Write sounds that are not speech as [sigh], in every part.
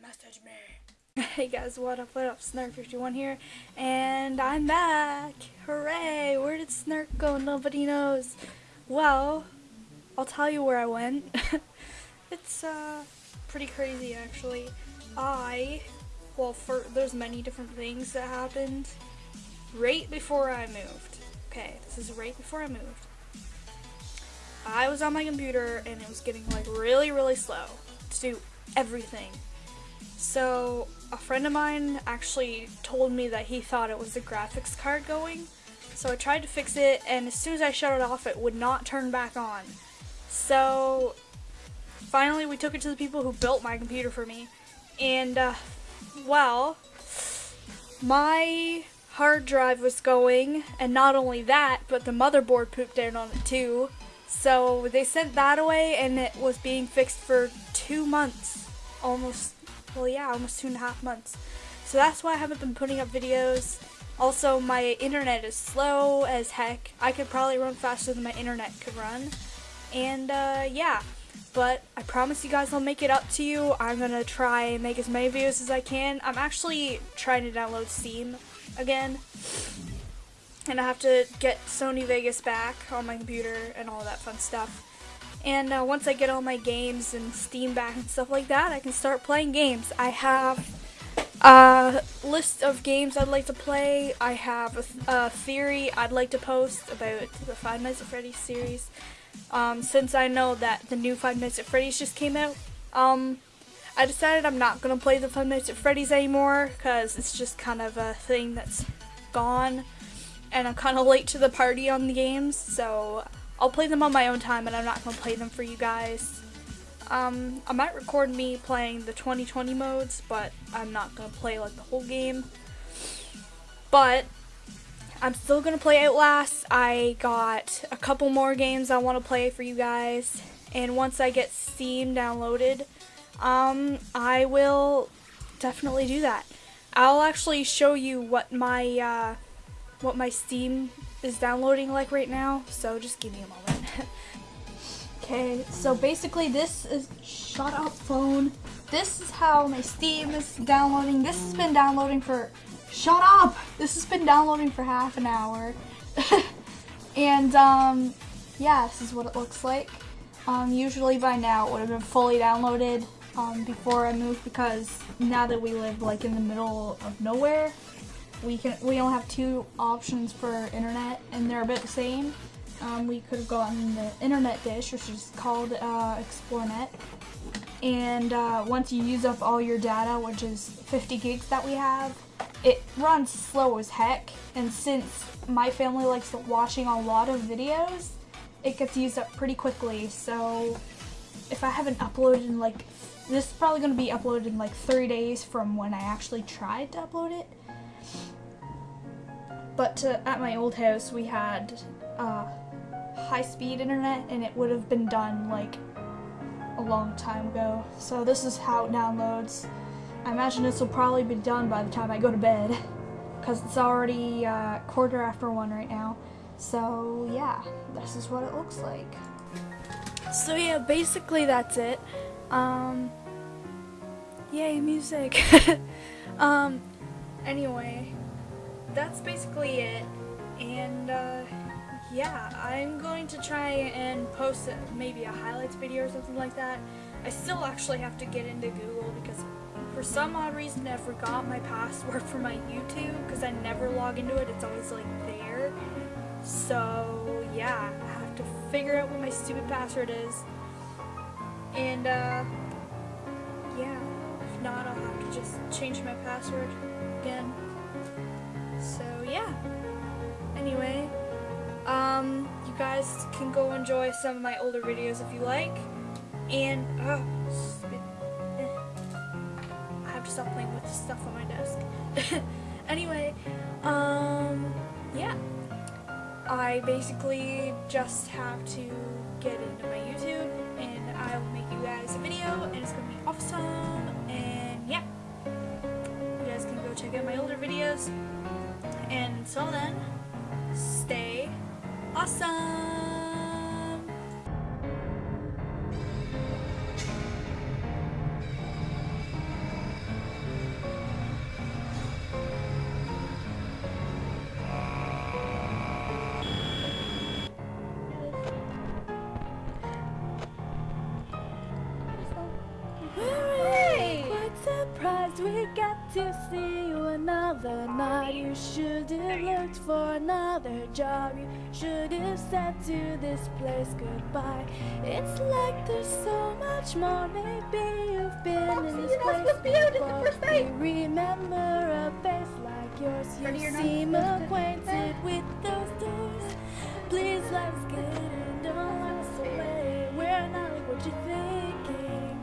message me. [laughs] Hey guys, what up, what up, Snark51 here, and I'm back! Hooray! Where did Snark go? Nobody knows. Well, I'll tell you where I went. [laughs] it's, uh, pretty crazy actually. I, well, for, there's many different things that happened right before I moved. Okay, this is right before I moved. I was on my computer and it was getting like really, really slow to do everything. So a friend of mine actually told me that he thought it was the graphics card going. So I tried to fix it and as soon as I shut it off it would not turn back on. So finally we took it to the people who built my computer for me and uh, well my hard drive was going and not only that but the motherboard pooped out on it too so they sent that away and it was being fixed for two months almost well yeah, almost two and a half months. So that's why I haven't been putting up videos. Also, my internet is slow as heck. I could probably run faster than my internet could run. And uh, yeah, but I promise you guys I'll make it up to you. I'm gonna try and make as many videos as I can. I'm actually trying to download Steam again. And I have to get Sony Vegas back on my computer and all that fun stuff. And uh, once I get all my games and Steam back and stuff like that, I can start playing games. I have a list of games I'd like to play. I have a, th a theory I'd like to post about the Five Nights at Freddy's series. Um, since I know that the new Five Nights at Freddy's just came out, um, I decided I'm not going to play the Five Nights at Freddy's anymore because it's just kind of a thing that's gone and I'm kind of late to the party on the games, so I'll play them on my own time and I'm not going to play them for you guys. Um, I might record me playing the 2020 modes, but I'm not going to play like the whole game. But I'm still going to play Outlast. I got a couple more games I want to play for you guys. And once I get Steam downloaded, um, I will definitely do that. I'll actually show you what my, uh, what my Steam is downloading like right now, so just give me a moment. [laughs] okay, so basically this is, shut up phone. This is how my Steam is downloading. This has been downloading for, shut up! This has been downloading for half an hour. [laughs] and um, yeah, this is what it looks like. Um, usually by now it would have been fully downloaded um, before I moved because now that we live like in the middle of nowhere, we can we only have two options for internet and they're a bit the same. Um, we could have gotten the internet dish, which is called uh, Xplornet. And uh, once you use up all your data, which is 50 gigs that we have, it runs slow as heck. And since my family likes watching a lot of videos, it gets used up pretty quickly. So if I haven't uploaded in like, this is probably going to be uploaded in like three days from when I actually tried to upload it. But at my old house, we had uh, high-speed internet, and it would have been done like a long time ago. So this is how it downloads. I imagine this will probably be done by the time I go to bed, because it's already uh, quarter after one right now. So yeah, this is what it looks like. So yeah, basically that's it. Um, yay, music. [laughs] um, anyway, that's basically it. And uh, yeah, I'm going to try and post maybe a highlights video or something like that. I still actually have to get into Google because for some odd reason I forgot my password for my YouTube because I never log into it. It's always like there. So yeah, I have to figure out what my stupid password is. And uh, yeah, if not I'll have to just change my password again. Guys can go enjoy some of my older videos if you like. And, oh, I have to stop playing with stuff on my desk. [laughs] anyway, um, yeah. I basically just have to get into my YouTube and I will make you guys a video and it's going to be awesome. And yeah, you guys can go check out my older videos. And until then, stay awesome! Quite surprised we got to see you another night. You should have looked for another job. You should have said to this place goodbye. It's like there's so much more. Maybe you've been in this place before. You remember a face like yours. You seem acquainted with those doors. Please let's get in. Don't let us away. We're not like what you're thinking.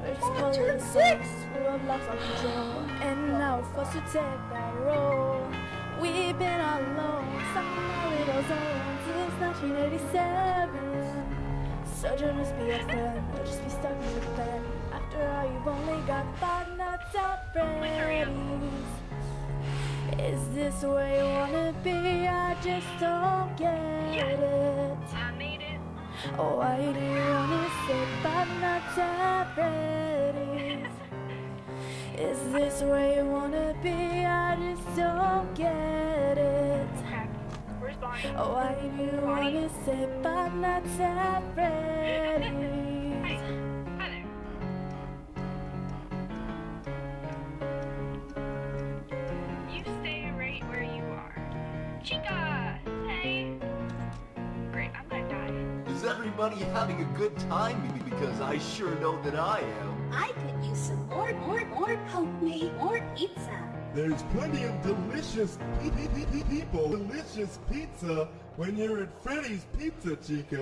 We're just pulling six. We have lost control, and now we're forced to take that role. 1987. So don't just be a friend, or just be stuck in the bed. After all, you've only got five Nights at Freddy's. Is this where you wanna be? I just don't get it. I made it. Oh, why do you wanna say but not that ready? Is this where you wanna be? I just don't get it. Oh, why do you wanna say but not Hey. ready? You stay right where you are. Chica! Hey! Great, I'm gonna die. Is everybody having a good time? Because I sure know that I am. I could use some more, more, more homemade, more pizza. There's plenty of delicious pe- pe- pe- pe- people, delicious pizza when you're at Freddy's Pizza, Chica.